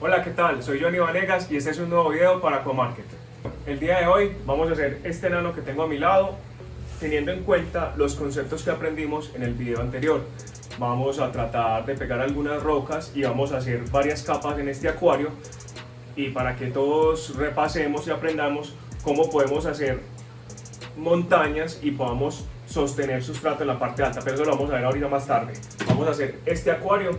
Hola, ¿qué tal? Soy Johnny Vanegas y este es un nuevo video para Aquamarket. El día de hoy vamos a hacer este nano que tengo a mi lado, teniendo en cuenta los conceptos que aprendimos en el video anterior. Vamos a tratar de pegar algunas rocas y vamos a hacer varias capas en este acuario y para que todos repasemos y aprendamos cómo podemos hacer montañas y podamos sostener sustrato en la parte alta, pero eso lo vamos a ver ahorita más tarde. Vamos a hacer este acuario,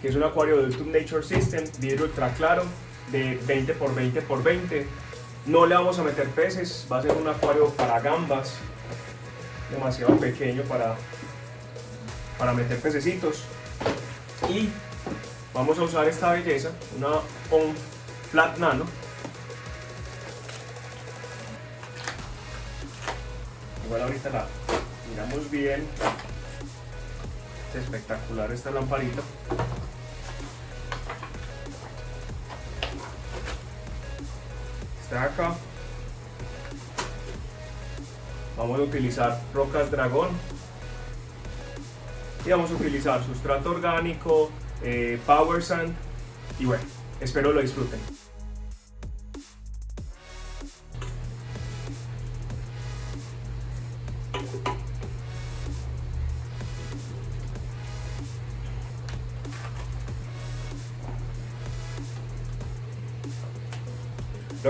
que es un acuario de YouTube Nature System, vidrio ultra claro, de 20 por 20 por 20. No le vamos a meter peces, va a ser un acuario para gambas, demasiado pequeño para, para meter pececitos. Y vamos a usar esta belleza, una ON Flat Nano, igual ahorita la miramos bien es espectacular esta lamparita acá. Vamos a utilizar rocas dragón. Y vamos a utilizar sustrato orgánico eh, power sand. Y bueno espero lo disfruten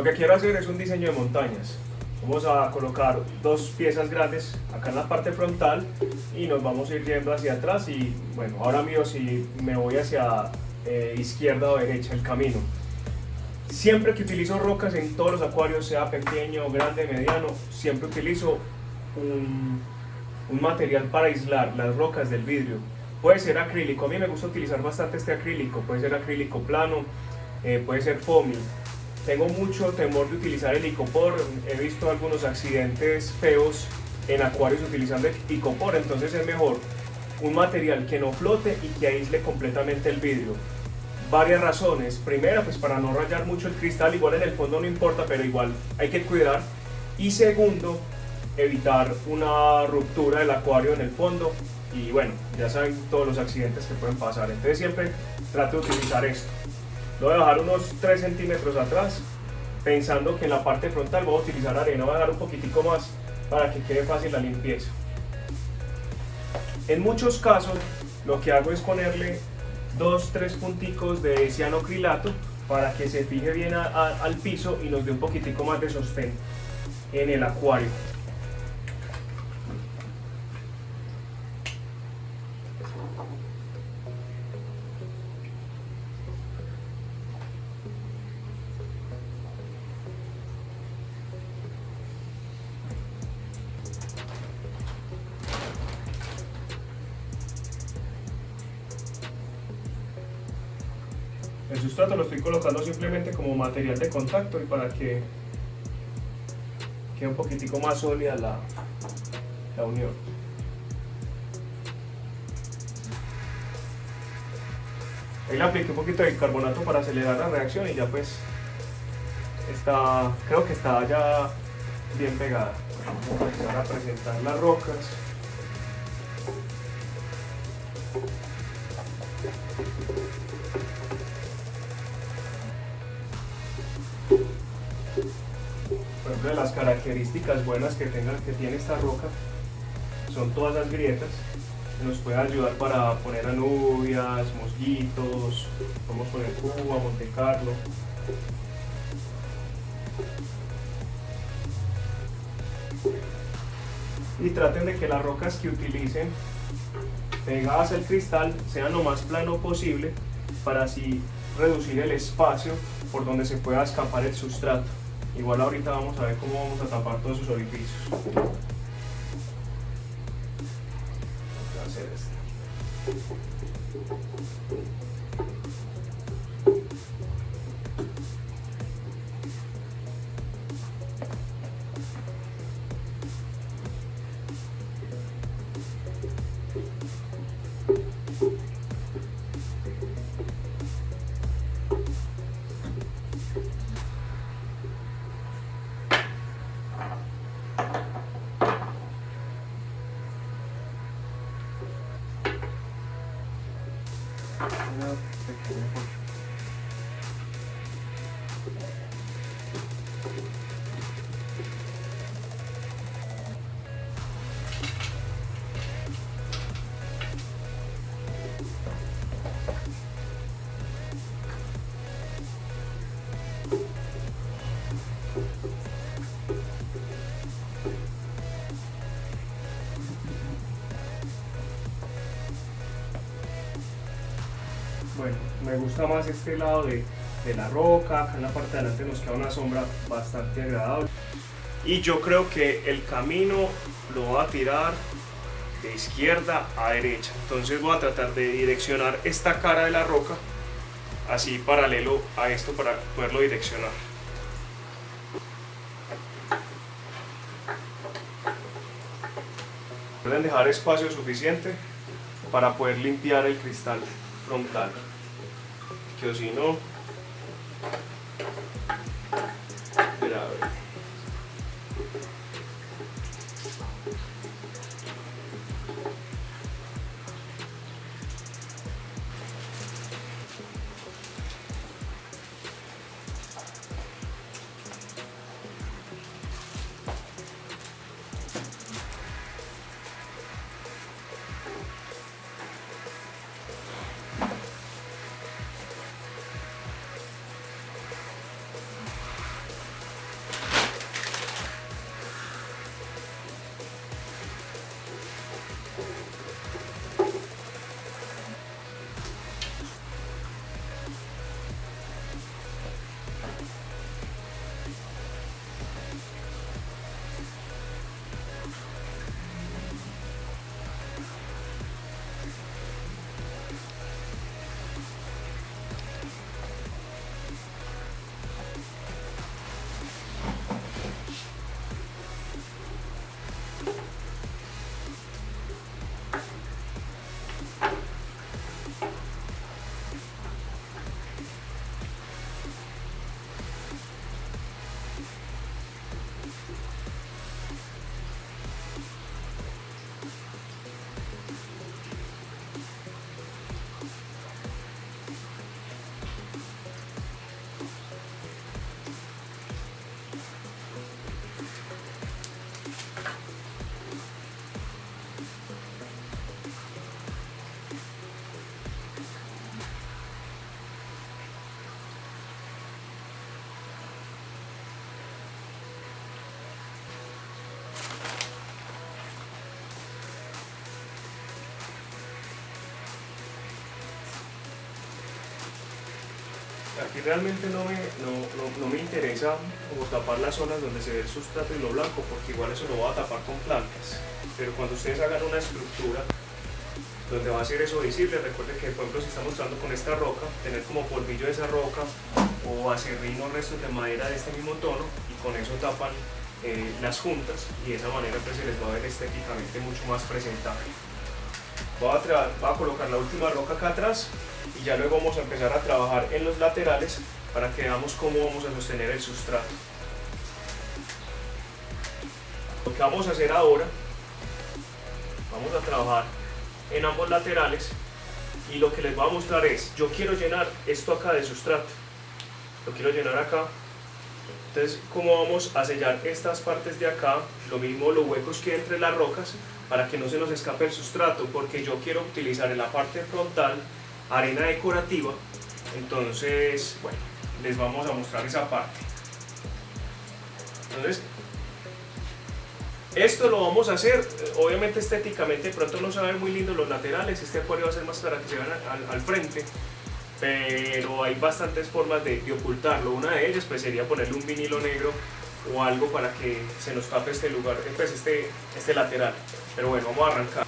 que quiero hacer es un diseño de montañas. Vamos a colocar dos piezas grandes acá en la parte frontal y nos vamos a ir yendo hacia atrás y bueno, ahora mío si me voy hacia eh, izquierda o derecha el camino. Siempre que utilizo rocas en todos los acuarios, sea pequeño, grande, mediano, siempre utilizo un, un material para aislar las rocas del vidrio. Puede ser acrílico, a mí me gusta utilizar bastante este acrílico, puede ser acrílico plano, eh, puede ser foamy, tengo mucho temor de utilizar el icopor, he visto algunos accidentes feos en acuarios utilizando el icopor, entonces es mejor un material que no flote y que aísle completamente el vidrio. Varias razones, primera pues para no rayar mucho el cristal, igual en el fondo no importa, pero igual hay que cuidar. Y segundo, evitar una ruptura del acuario en el fondo y bueno, ya saben todos los accidentes que pueden pasar, entonces siempre trato de utilizar esto. Lo voy a bajar unos 3 centímetros atrás, pensando que en la parte frontal voy a utilizar arena, voy a dar un poquitico más para que quede fácil la limpieza. En muchos casos lo que hago es ponerle 2-3 punticos de cianocrilato para que se fije bien al piso y nos dé un poquitico más de sostén en el acuario. El sustrato lo estoy colocando simplemente como material de contacto y para que quede un poquitico más sólida la, la unión. Ahí le apliqué un poquito de carbonato para acelerar la reacción y ya pues está, creo que está ya bien pegada. Vamos a empezar a presentar las rocas. Ejemplo, las características buenas que, tenga, que tiene esta roca son todas las grietas. Nos puede ayudar para poner anubias, mosquitos, podemos poner Cuba, Monte Carlo. Y traten de que las rocas que utilicen pegadas al cristal sean lo más plano posible para así reducir el espacio por donde se pueda escapar el sustrato. Igual ahorita vamos a ver cómo vamos a tapar todos esos orificios. Esto. Ну, Спасибо. Me gusta más este lado de, la roca, acá en la parte de adelante nos queda una sombra bastante agradable. Y yo creo que el camino lo voy a tirar de izquierda a derecha. Entonces voy a tratar de direccionar esta cara de la roca así paralelo a esto para poderlo direccionar. Pueden dejar espacio suficiente para poder limpiar el cristal frontal que o si Aquí realmente no me, no, no, me interesa como tapar las zonas donde se ve el sustrato y lo blanco, porque igual eso lo voy a tapar con plantas. Pero cuando ustedes hagan una estructura donde va a ser eso visible, recuerden que por ejemplo si estamos trabajando con esta roca, tener como polvillo de esa roca o acerrín o restos de madera de este mismo tono y con eso tapan eh, las juntas y de esa manera pues se les va a ver estéticamente mucho más presentable. Voy a, colocar la última roca acá atrás y ya luego vamos a empezar a trabajar en los laterales para que veamos cómo vamos a sostener el sustrato. Lo que vamos a hacer ahora, vamos a trabajar en ambos laterales y lo que les voy a mostrar es, yo quiero llenar esto acá de sustrato, lo quiero llenar acá, entonces cómo vamos a sellar estas partes de acá, lo mismo los huecos que entre las rocas, para que no se nos escape el sustrato, porque yo quiero utilizar en la parte frontal arena decorativa, entonces, bueno, les vamos a mostrar esa parte. Entonces, esto lo vamos a hacer, obviamente estéticamente pronto no se va a ver muy lindo los laterales, este acuario va a ser más para que se vean al, frente, pero hay bastantes formas de, de, ocultarlo. Una de ellas pues sería ponerle un vinilo negro o algo para que se nos tape este lugar, pues este, este lateral. Pero bueno, vamos a arrancar.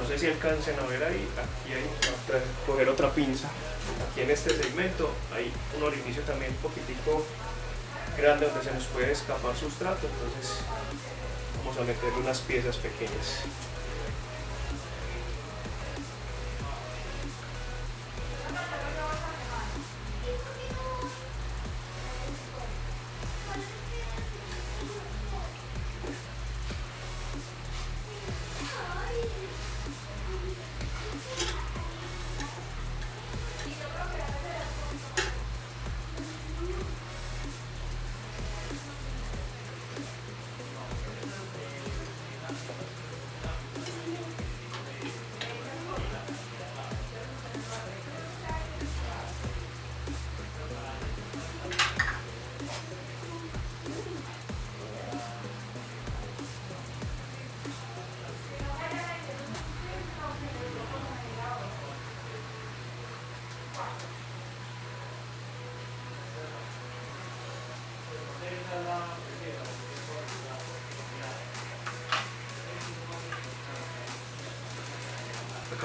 No sé si alcancen a ver ahí, aquí hay, coger otra pinza. Aquí en este segmento hay un orificio también un poquitico grande donde se nos puede escapar sustrato, entonces vamos a meterle unas piezas pequeñas.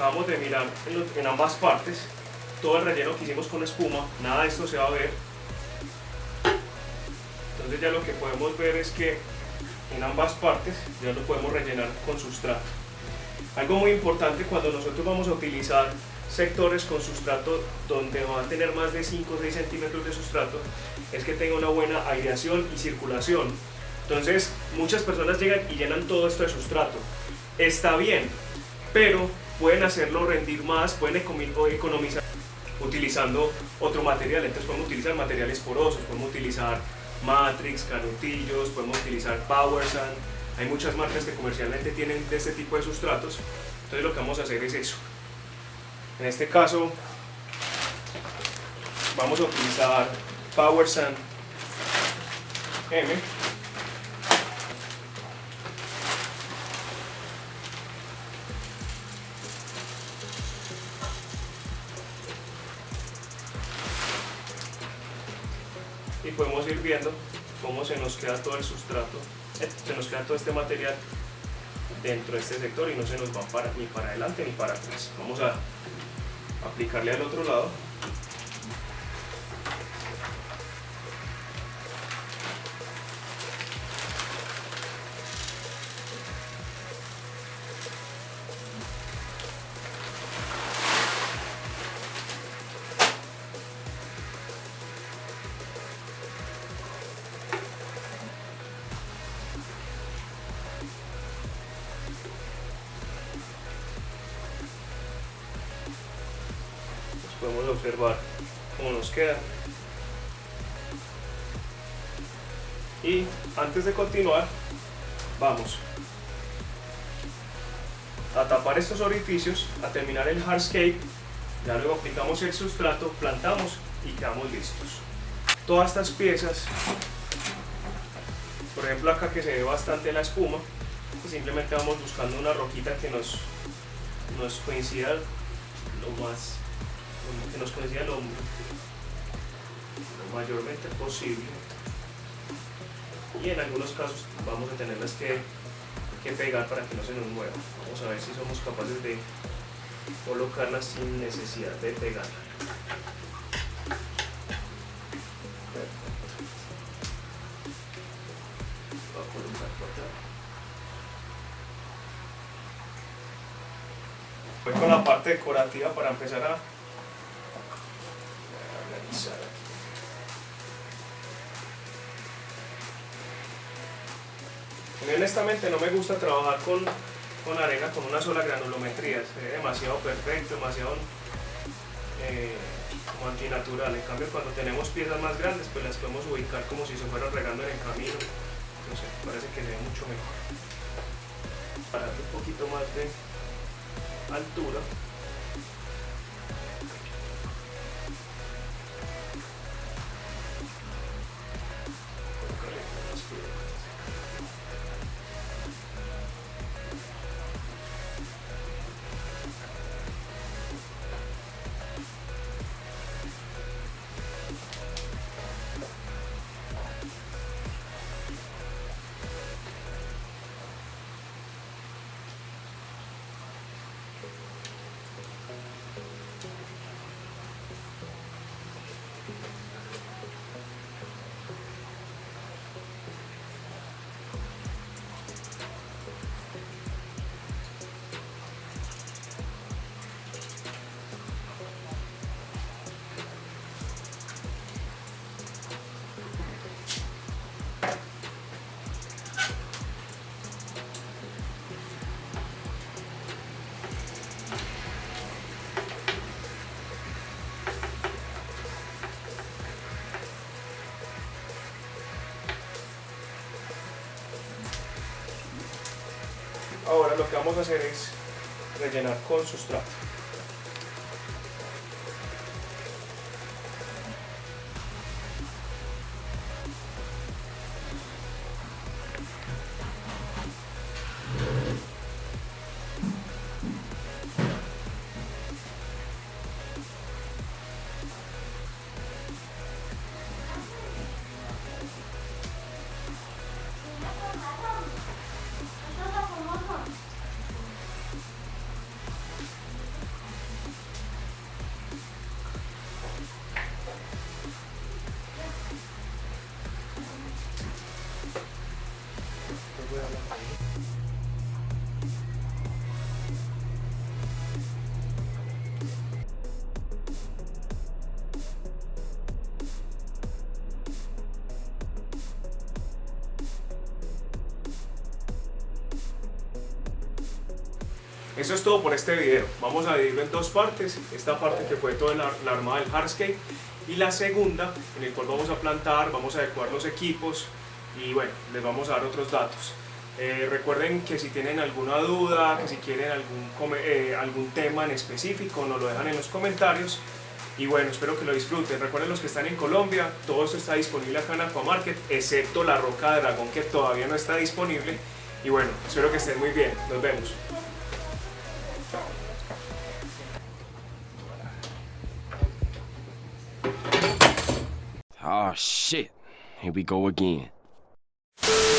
Acabamos de mirar en, ambas partes todo el relleno que hicimos con espuma, nada de esto se va a ver. Entonces ya lo que podemos ver es que en ambas partes ya lo podemos rellenar con sustrato. Algo muy importante cuando nosotros vamos a utilizar sectores con sustrato donde va a tener más de 5 o 6 centímetros de sustrato es que tenga una buena aireación y circulación. Entonces muchas personas llegan y llenan todo esto de sustrato. Está bien, pero pueden hacerlo rendir más, pueden economizar utilizando otro material. Entonces podemos utilizar materiales porosos, podemos utilizar Matrix, canutillos, podemos utilizar Power Sand. Hay muchas marcas que comercialmente tienen de este tipo de sustratos. Entonces lo que vamos a hacer es eso. En este caso vamos a utilizar Power Sand M podemos ir viendo cómo se nos queda todo el sustrato, eh, se nos queda todo este material dentro de este sector y no se nos va para, ni para adelante ni para atrás. Vamos a aplicarle al otro lado podemos observar cómo nos queda. Y antes de continuar vamos a tapar estos orificios a terminar el hardscape. Ya luego aplicamos el sustrato plantamos y quedamos listos. Todas estas piezas por ejemplo acá que se ve bastante la espuma pues simplemente vamos buscando una roquita que nos, nos coincida lo más que nos coincida lo, mayormente posible. Y en algunos casos vamos a tenerlas que, que pegar para que no se nos mueva. Vamos a ver si somos capaces de colocarlas sin necesidad de pegarla Voy con la parte decorativa para empezar a honestamente no me gusta trabajar con, con arena con una sola granulometría, es demasiado perfecto, demasiado eh, antinatural. En cambio cuando tenemos piezas más grandes pues las podemos ubicar como si se fueran regando en el camino. No sé, parece que se ve mucho mejor. Para un poquito más de altura. Lo que vamos a hacer es rellenar con sustrato. Eso es todo por este video. Vamos a dividirlo en dos partes. Esta parte que fue toda la, la armada del hardscape y la segunda en el cual vamos a plantar, vamos a adecuar los equipos, y bueno, les vamos a dar otros datos. Eh, recuerden que si tienen alguna duda, que si quieren algún, eh, algún tema en específico, nos lo dejan en los comentarios. Y bueno, espero que lo disfruten. Recuerden los que están en Colombia, todo esto está disponible acá en Aquamarket, excepto la roca de dragón que todavía no está disponible. Y bueno, espero que estén muy bien. Nos vemos. Oh shit. Here we go again. you